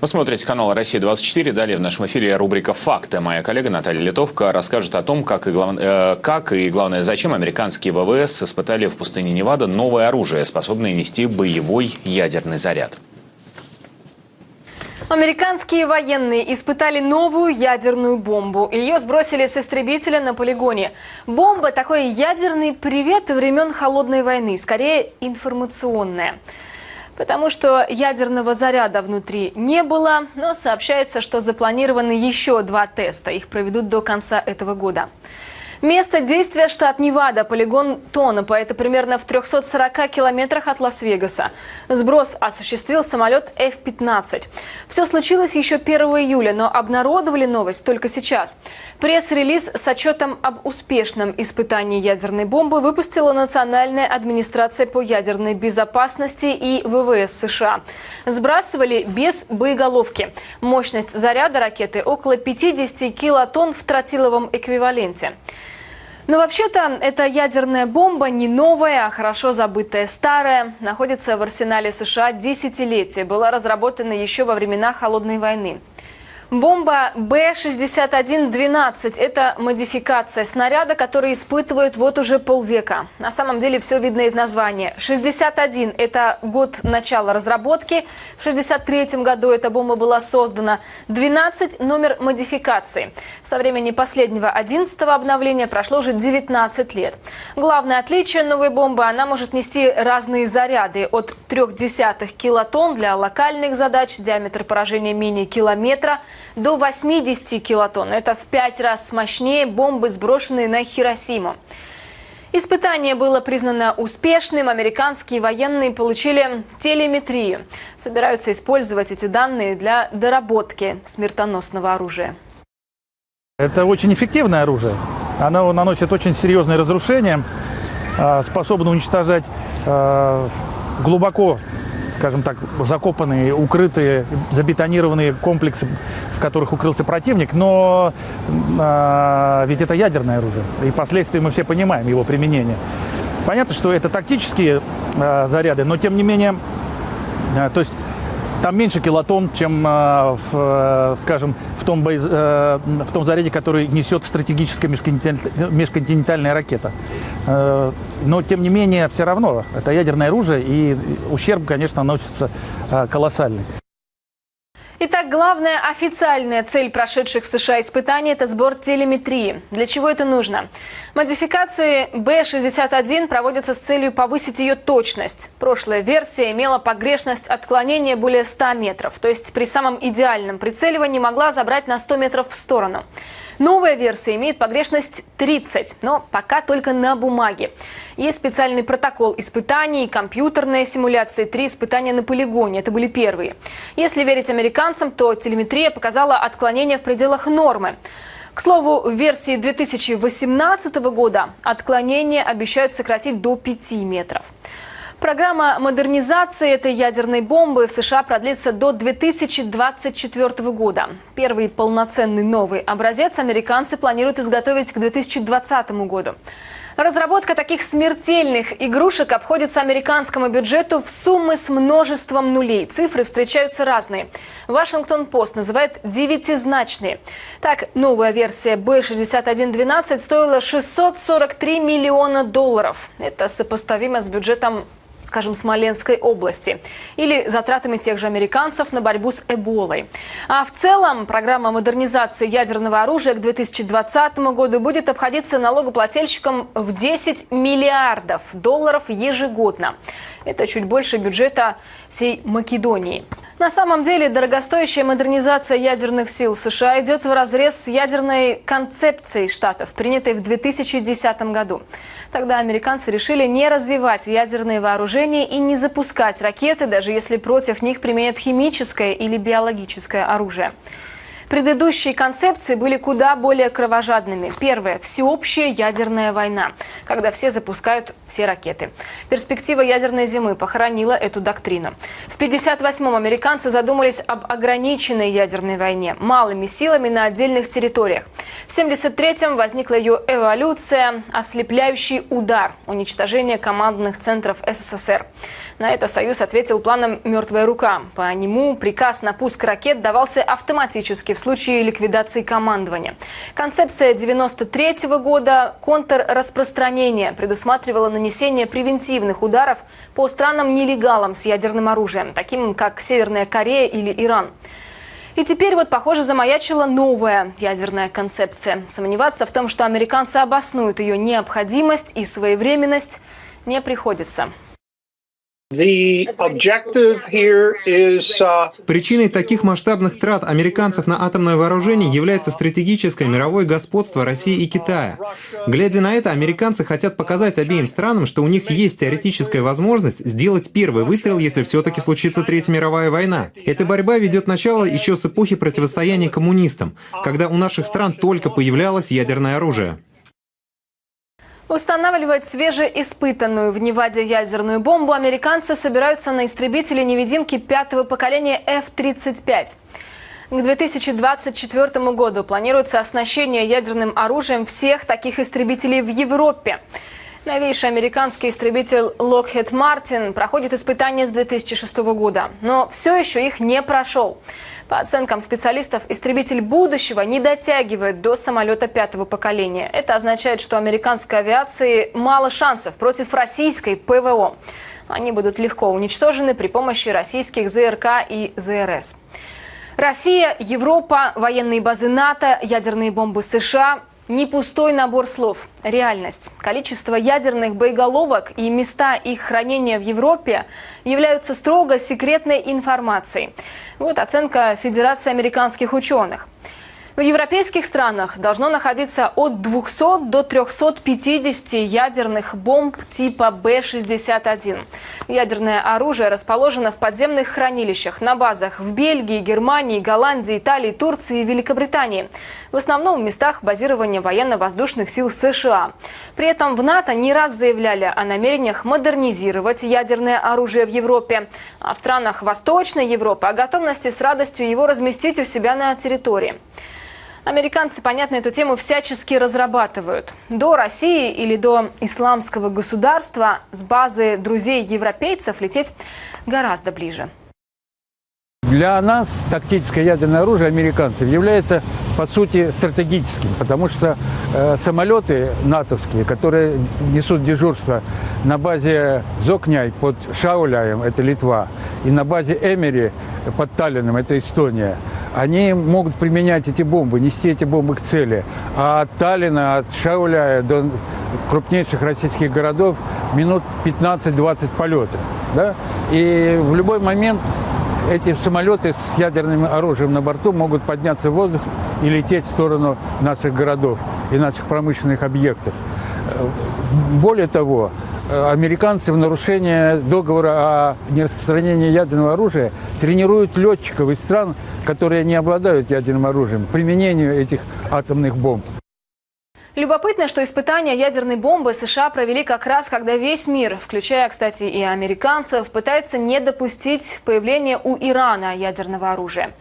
Вы смотрите канал «Россия-24». Далее в нашем эфире рубрика «Факты». Моя коллега Наталья Литовка расскажет о том, как и, глав... э, как и главное, зачем американские ВВС испытали в пустыне Невада новое оружие, способное нести боевой ядерный заряд. Американские военные испытали новую ядерную бомбу. Ее сбросили с истребителя на полигоне. Бомба – такой ядерный привет времен Холодной войны, скорее информационная потому что ядерного заряда внутри не было, но сообщается, что запланированы еще два теста. Их проведут до конца этого года. Место действия – штат Невада, полигон Тонопа. Это примерно в 340 километрах от Лас-Вегаса. Сброс осуществил самолет F-15. Все случилось еще 1 июля, но обнародовали новость только сейчас. Пресс-релиз с отчетом об успешном испытании ядерной бомбы выпустила Национальная администрация по ядерной безопасности и ВВС США. Сбрасывали без боеголовки. Мощность заряда ракеты около 50 килотонн в тротиловом эквиваленте. Но вообще-то эта ядерная бомба не новая, а хорошо забытая старая. Находится в арсенале США десятилетия. Была разработана еще во времена Холодной войны. Бомба Б-6112 – это модификация снаряда, который испытывают вот уже полвека. На самом деле все видно из названия. 61 – это год начала разработки. В 63 году эта бомба была создана. 12 – номер модификации. Со времени последнего 11 обновления прошло уже 19 лет. Главное отличие новой бомбы – она может нести разные заряды. От 0,3 килотонн для локальных задач, диаметр поражения менее километра – до 80 килотонн. Это в пять раз мощнее бомбы, сброшенные на Хиросиму. Испытание было признано успешным. Американские военные получили телеметрию. Собираются использовать эти данные для доработки смертоносного оружия. Это очень эффективное оружие. Оно наносит очень серьезные разрушения, а, способно уничтожать а, глубоко скажем так, закопанные, укрытые, забетонированные комплексы, в которых укрылся противник, но э, ведь это ядерное оружие, и последствия мы все понимаем его применение. Понятно, что это тактические э, заряды, но тем не менее, э, то есть там меньше килотонн, чем, э, в, скажем, в том, боез... Э, в том заряде, который несет стратегическая межконтинентальная ракета. Но, тем не менее, все равно, это ядерное оружие, и ущерб, конечно, наносится колоссальный. Итак, главная официальная цель прошедших в США испытаний – это сбор телеметрии. Для чего это нужно? Модификации B61 проводятся с целью повысить ее точность. Прошлая версия имела погрешность отклонения более 100 метров, то есть при самом идеальном прицеливании могла забрать на 100 метров в сторону. Новая версия имеет погрешность 30, но пока только на бумаге. Есть специальный протокол испытаний, компьютерная симуляция, три испытания на полигоне. Это были первые. Если верить американцам, то телеметрия показала отклонение в пределах нормы. К слову, в версии 2018 года отклонение обещают сократить до 5 метров. Программа модернизации этой ядерной бомбы в США продлится до 2024 года. Первый полноценный новый образец американцы планируют изготовить к 2020 году. Разработка таких смертельных игрушек обходится американскому бюджету в суммы с множеством нулей. Цифры встречаются разные. Вашингтон-Пост называет девятизначные. Так, новая версия B6112 стоила 643 миллиона долларов. Это сопоставимо с бюджетом скажем, Смоленской области, или затратами тех же американцев на борьбу с Эболой. А в целом программа модернизации ядерного оружия к 2020 году будет обходиться налогоплательщикам в 10 миллиардов долларов ежегодно. Это чуть больше бюджета всей Македонии. На самом деле дорогостоящая модернизация ядерных сил США идет в разрез с ядерной концепцией Штатов, принятой в 2010 году. Тогда американцы решили не развивать ядерные вооружения и не запускать ракеты, даже если против них применят химическое или биологическое оружие. Предыдущие концепции были куда более кровожадными. Первое – всеобщая ядерная война, когда все запускают все ракеты. Перспектива ядерной зимы похоронила эту доктрину. В 1958-м американцы задумались об ограниченной ядерной войне, малыми силами на отдельных территориях. В 1973-м возникла ее эволюция, ослепляющий удар, уничтожение командных центров СССР. На это Союз ответил планом «Мертвая рука». По нему приказ на пуск ракет давался автоматически в случае ликвидации командования. Концепция 93 -го года контрраспространения предусматривала нанесение превентивных ударов по странам-нелегалам с ядерным оружием, таким как Северная Корея или Иран. И теперь вот, похоже, замаячила новая ядерная концепция. Сомневаться в том, что американцы обоснуют ее необходимость и своевременность, не приходится. Uh, Причиной таких масштабных трат американцев на атомное вооружение является стратегическое мировое господство России и Китая. Глядя на это, американцы хотят показать обеим странам, что у них есть теоретическая возможность сделать первый выстрел, если все-таки случится Третья мировая война. Эта борьба ведет начало еще с эпохи противостояния коммунистам, когда у наших стран только появлялось ядерное оружие. Устанавливать свежеиспытанную в Неваде ядерную бомбу американцы собираются на истребители невидимки пятого поколения F-35. К 2024 году планируется оснащение ядерным оружием всех таких истребителей в Европе. Новейший американский истребитель Lockheed Martin проходит испытания с 2006 года, но все еще их не прошел. По оценкам специалистов, истребитель будущего не дотягивает до самолета пятого поколения. Это означает, что американской авиации мало шансов против российской ПВО. Они будут легко уничтожены при помощи российских ЗРК и ЗРС. Россия, Европа, военные базы НАТО, ядерные бомбы США не пустой набор слов, реальность. Количество ядерных боеголовок и места их хранения в Европе являются строго секретной информацией. Вот оценка Федерации американских ученых. В европейских странах должно находиться от 200 до 350 ядерных бомб типа Б-61. Ядерное оружие расположено в подземных хранилищах на базах в Бельгии, Германии, Голландии, Италии, Турции и Великобритании. В основном в местах базирования военно-воздушных сил США. При этом в НАТО не раз заявляли о намерениях модернизировать ядерное оружие в Европе, а в странах Восточной Европы о готовности с радостью его разместить у себя на территории. Американцы, понятно, эту тему всячески разрабатывают. До России или до исламского государства с базы друзей европейцев лететь гораздо ближе. Для нас тактическое ядерное оружие американцев является, по сути, стратегическим, потому что э, самолеты натовские, которые несут дежурство на базе Зокняй под Шауляем, это Литва, и на базе Эмери под Таллином, это Эстония, они могут применять эти бомбы, нести эти бомбы к цели. А от Таллина, от Шауляя до крупнейших российских городов минут 15-20 полета. Да? И в любой момент эти самолеты с ядерным оружием на борту могут подняться в воздух и лететь в сторону наших городов и наших промышленных объектов. Более того, американцы в нарушение договора о нераспространении ядерного оружия тренируют летчиков из стран, которые не обладают ядерным оружием, применению этих атомных бомб. Любопытно, что испытания ядерной бомбы США провели как раз, когда весь мир, включая, кстати, и американцев, пытается не допустить появления у Ирана ядерного оружия.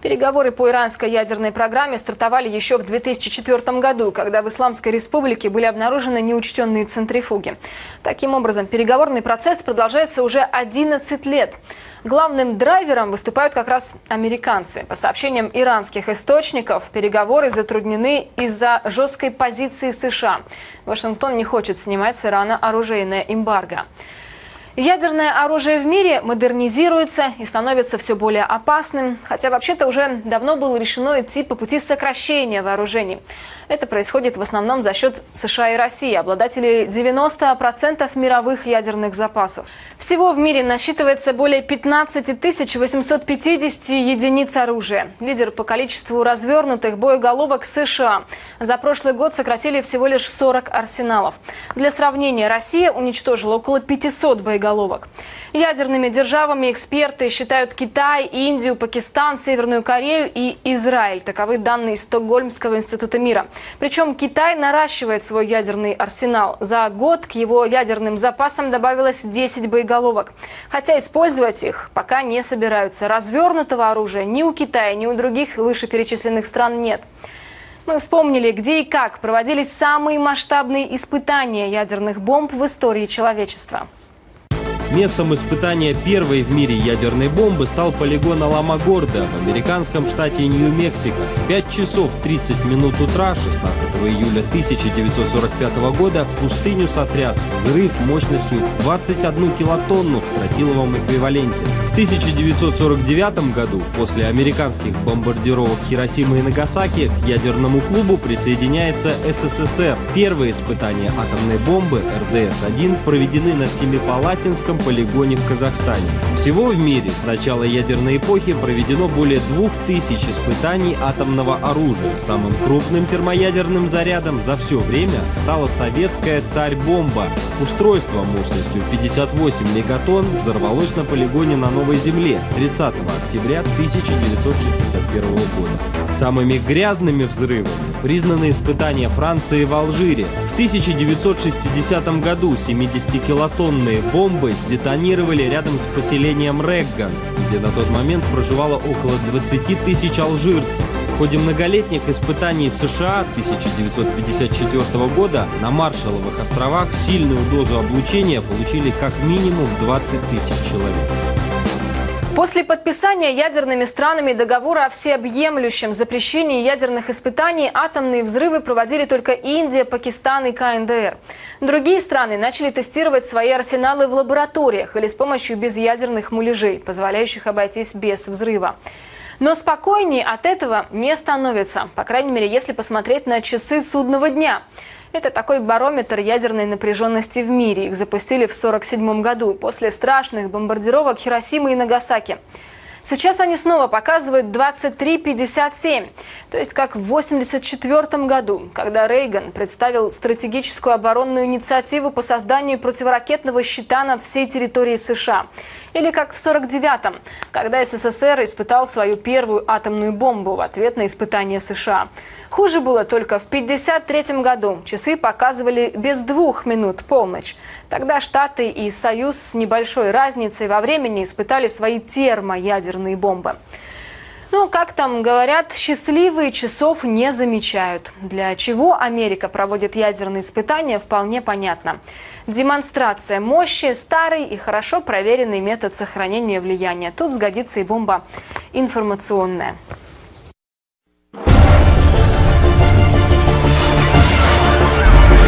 Переговоры по иранской ядерной программе стартовали еще в 2004 году, когда в Исламской республике были обнаружены неучтенные центрифуги. Таким образом, переговорный процесс продолжается уже 11 лет. Главным драйвером выступают как раз американцы. По сообщениям иранских источников, переговоры затруднены из-за жесткой позиции США. Вашингтон не хочет снимать с Ирана оружейное эмбарго. Ядерное оружие в мире модернизируется и становится все более опасным, хотя вообще-то уже давно было решено идти по пути сокращения вооружений. Это происходит в основном за счет США и России, обладателей 90% мировых ядерных запасов. Всего в мире насчитывается более 15 850 единиц оружия. Лидер по количеству развернутых боеголовок США. За прошлый год сократили всего лишь 40 арсеналов. Для сравнения, Россия уничтожила около 500 боеголовок боеголовок. Ядерными державами эксперты считают Китай, Индию, Пакистан, Северную Корею и Израиль. Таковы данные Стокгольмского института мира. Причем Китай наращивает свой ядерный арсенал. За год к его ядерным запасам добавилось 10 боеголовок. Хотя использовать их пока не собираются. Развернутого оружия ни у Китая, ни у других вышеперечисленных стран нет. Мы вспомнили, где и как проводились самые масштабные испытания ядерных бомб в истории человечества. Местом испытания первой в мире ядерной бомбы стал полигон Аламагорда в американском штате Нью-Мексико. В 5 часов 30 минут утра 16 июля 1945 года пустыню сотряс взрыв мощностью в 21 килотонну в тротиловом эквиваленте. В 1949 году, после американских бомбардировок Хиросимы и Нагасаки, к ядерному клубу присоединяется СССР. Первые испытания атомной бомбы РДС-1 проведены на Семипалатинском полигоне в Казахстане. Всего в мире с начала ядерной эпохи проведено более 2000 испытаний атомного оружия. Самым крупным термоядерным зарядом за все время стала советская «Царь-бомба». Устройство мощностью 58 мегатонн взорвалось на полигоне на Новой Земле 30 октября 1961 года. Самыми грязными взрывами признаны испытания Франции в Алжире. В 1960 году 70-килотонные бомбы сдетонировали рядом с поселением Регган, где на тот момент проживало около 20 тысяч алжирцев. В ходе многолетних испытаний США 1954 года на Маршалловых островах сильную дозу облучения получили как минимум 20 тысяч человек. После подписания ядерными странами договора о всеобъемлющем запрещении ядерных испытаний атомные взрывы проводили только Индия, Пакистан и КНДР. Другие страны начали тестировать свои арсеналы в лабораториях или с помощью безъядерных муляжей, позволяющих обойтись без взрыва. Но спокойнее от этого не становится, по крайней мере, если посмотреть на часы судного дня – это такой барометр ядерной напряженности в мире. Их запустили в 1947 году после страшных бомбардировок Хиросимы и Нагасаки. Сейчас они снова показывают 23,57, то есть как в 1984 году, когда Рейган представил стратегическую оборонную инициативу по созданию противоракетного щита над всей территорией США. Или как в 1949-м, когда СССР испытал свою первую атомную бомбу в ответ на испытания США. Хуже было только в 1953 году. Часы показывали без двух минут полночь. Тогда Штаты и Союз с небольшой разницей во времени испытали свои термоядерные бомбы. Ну, как там говорят, счастливые часов не замечают. Для чего Америка проводит ядерные испытания, вполне понятно. Демонстрация мощи – старый и хорошо проверенный метод сохранения влияния. Тут сгодится и бомба информационная.